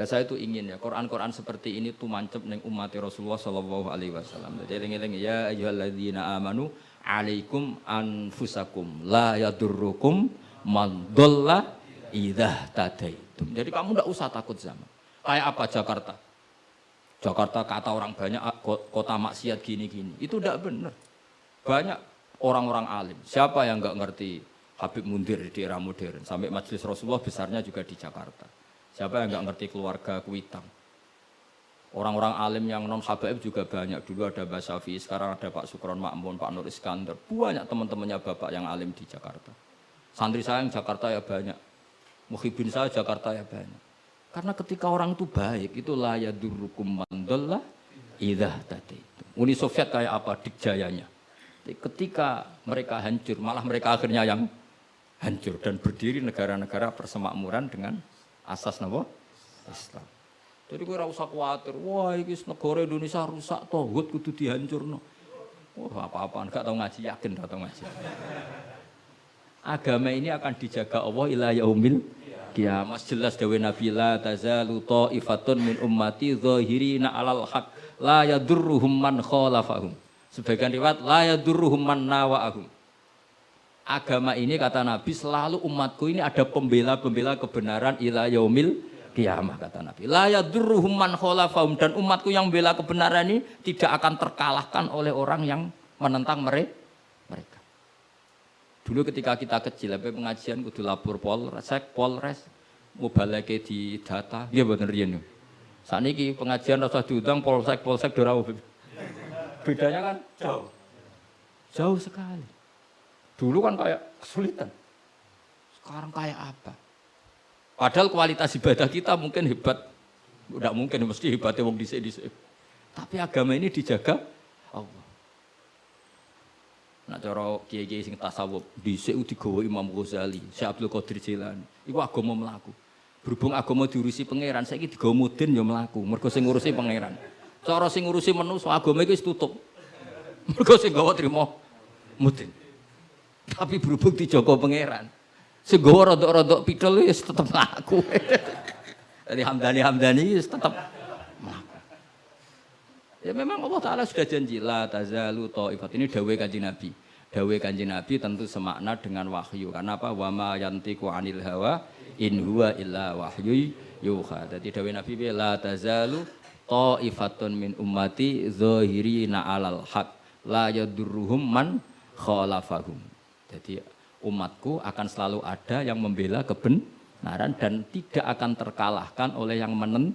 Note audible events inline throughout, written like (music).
Dan saya itu ingin ya Quran-Quran seperti ini tuh mancep neng umat Rasulullah Shallallahu Alaihi Wasallam. Jadi eling-eling ya ayyuhalladzina amanu alaikum anfusakum la yadurrukum man idza tadaitum. Jadi kamu tidak usah takut zaman. Kayak apa Jakarta? Jakarta kata orang banyak ah, kota maksiat gini-gini. Itu tidak benar. Banyak orang-orang alim. Siapa yang nggak ngerti Habib Mundir di era modern? Sampai majelis Rasulullah besarnya juga di Jakarta. Siapa yang nggak ngerti keluarga Kuitang? Orang-orang alim yang non Habib juga banyak. Dulu ada Mbak Syafi, sekarang ada Pak Sukron Makmun, Pak Nur Iskandar. Banyak teman-temannya Bapak yang alim di Jakarta. Santri saya yang Jakarta ya banyak. Muhibin saya Jakarta ya banyak. Karena ketika orang itu baik, itu layak durukum mandallah idah tadi. Uni Soviet kayak apa dikjayanya. Ketika mereka hancur, malah mereka akhirnya yang hancur dan berdiri negara-negara persemakmuran dengan asas nama Islam. Jadi gue rasa khawatir, wah ini negara Indonesia rusak, tohut kudu dihancur no. Wah apa-apaan, gak tahu ngaji, yakin gak tahu ngaji. Agama ini akan dijaga Allah ila yaumil kiamat jelas dawe Nabi la tazalu ta'ifatun min ummati zahirina alal haq la yadurruhum man khalafahum. Sebagian riwayat la yadurruhum man. Agama ini kata Nabi selalu umatku ini ada pembela-pembela kebenaran ila yaumil kiamah kata Nabi. La yadurruhum man khalafahum dan umatku yang bela kebenaran ini tidak akan terkalahkan oleh orang yang menentang mereka. Dulu ketika kita kecil, apa pengajian kudu lapor polres, mau balik di data, dia bener riyen. Saat ini pengajian rasa diundang polsek, polsek dorau. Bedanya kan jauh, jauh sekali. Dulu kan kayak kesulitan, sekarang kayak apa? Padahal kualitas ibadah kita mungkin hebat, tidak mungkin mesti hebatnya wong dhisik dhisik. Tapi agama ini dijaga Allah. Nak cara kiai-kiai sing tasawuf dhisik digawa Imam Ghazali, Syekh Abdul Qadir Jilani. Iku agama mlaku. Berhubung agama diurusi pangeran, saiki digawa mudin ya mlaku. Mergo sing ngurusi pangeran. Cara sing ngurusi manusa agama iki wis tutup. (laughs) Mergo sing gawa trimo mudin. Tapi berhubung dijaga pangeran, sing gawa rodok-rodok pidol wis tetep mlaku. Jadi Hamdani Hamdani wis tetep mlaku. Ya memang Allah Ta'ala sudah janji la tazalu ta'ifat. Ini dawe kanji Nabi. Dawe kanji Nabi tentu semakna dengan wahyu. Karena apa? Wa ma yantiku anil hawa in huwa illa wahyu yuha. Jadi dawe Nabi la tazalu ta'ifatun min ummati zahirina alal haq la yadurruhum man khalafahum. Jadi umatku akan selalu ada yang membela kebenaran dan tidak akan terkalahkan oleh yang menen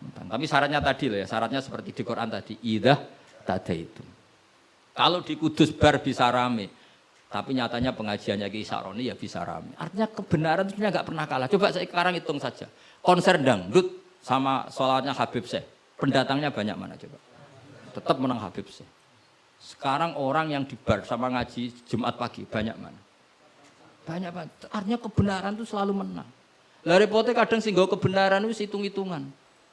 tapi syaratnya tadi loh ya, syaratnya seperti di Quran tadi, idah tada itu. Kalau di Kudus bar bisa rame, tapi nyatanya pengajiannya Ki Saroni ya bisa rame. Artinya kebenaran itu nggak pernah kalah. Coba saya sekarang hitung saja. Konser dangdut sama sholatnya Habib Syekh. Pendatangnya banyak mana coba? Tetap menang Habib Syekh. Sekarang orang yang di bar sama ngaji Jumat pagi banyak mana? Banyak banget. Artinya kebenaran itu selalu menang. Lah repotnya kadang sih kebenaran itu hitung-hitungan.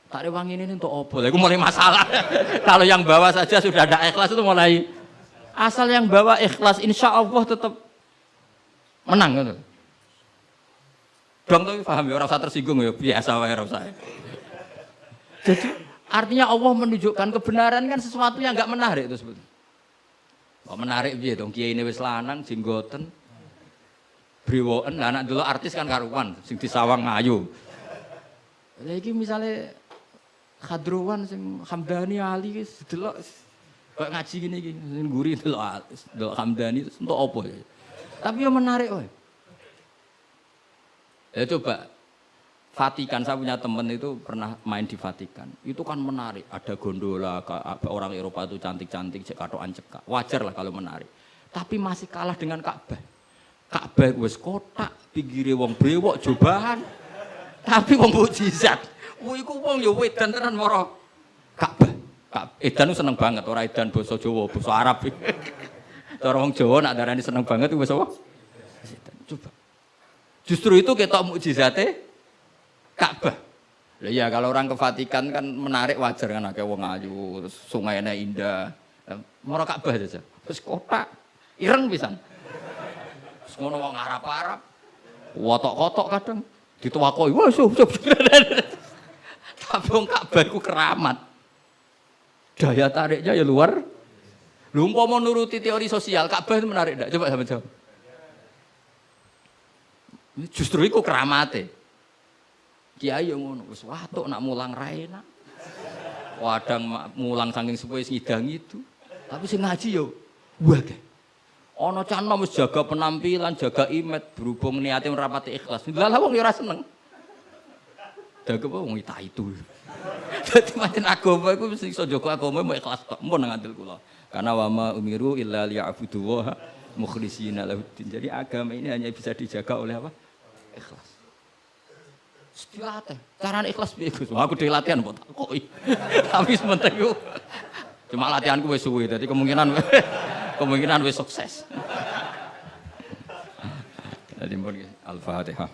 Tak wangi ini untuk opo. Itu mulai masalah. (laughs) Kalau yang bawa saja sudah ada ikhlas itu mulai asal yang bawa ikhlas insya Allah tetap menang gitu. Dong tuh paham ya orang saya tersinggung ya biasa wae saya. Jadi artinya Allah menunjukkan kebenaran kan sesuatu yang nggak menarik itu sebetulnya. Kok menarik biar dong kiai ini wis lanang jenggoten briwoen anak dulu artis kan karuan sing disawang ngayu. Lagi misalnya Khadruwan sing Hamdani Ali delok kok ngaji gini iki sing guri delok delok Hamdani itu untuk apa ya. Tapi yang menarik woy. Ya coba Vatikan saya punya temen itu pernah main di Vatikan. Itu kan menarik. Ada gondola orang Eropa itu cantik-cantik cek katoan cekak. Wajar lah kalau menarik. Tapi masih kalah dengan Ka'bah. Ka'bah wis kotak, pinggire wong brewok cobaan. Tapi wong mukjizat. Kuwi ku wong ya wedan tenan mara Ka'bah. Edan seneng banget ora edan basa Jawa, basa Arab. (laughs) Cara wong Jawa nak darani seneng banget basa apa? Coba. Justru itu ketok mukjizate Ka'bah. Lah ya kalau orang ke Vatikan kan menarik wajar kan akeh wong ayu, sungainya indah. Mara Ka'bah aja. Terus kotak ireng pisan. Terus ngono wong Arab-Arab. Wotok-kotok kadang dituwakoi. Wah, (laughs) Tapi wong Ka'bah iku keramat. Daya tariknya ya luar. Lu mau nuruti teori sosial, Ka'bah itu menarik enggak? Coba sama jawab. Justru itu keramate. Kiai yang ngono, wis watuk nak mulang ra enak. Wadang mulang saking suwe ngidang itu. Tapi sing ngaji yo wae. Ana can wis jaga penampilan, jaga imet berhubung niate merapati ikhlas. Lah lah wong yo ora seneng. Apa wong ita itu. (laughs) Dadi pancen agama iku mesti iso jaga agama mau ikhlas tok. Mun nang ngandel kula. Karena wa ma umiru illa liya'budu wa mukhlishina lahuddin. Jadi agama ini hanya bisa dijaga oleh apa? Ikhlas. Dilatih. Carane ikhlas piye Aku dhewe latihan kok takoki. (laughs) Tapi sementing yo cuma latihanku wis suwe. Dadi kemungkinan (laughs) kemungkinan wis sukses. (laughs) Jadi Al-Fatihah.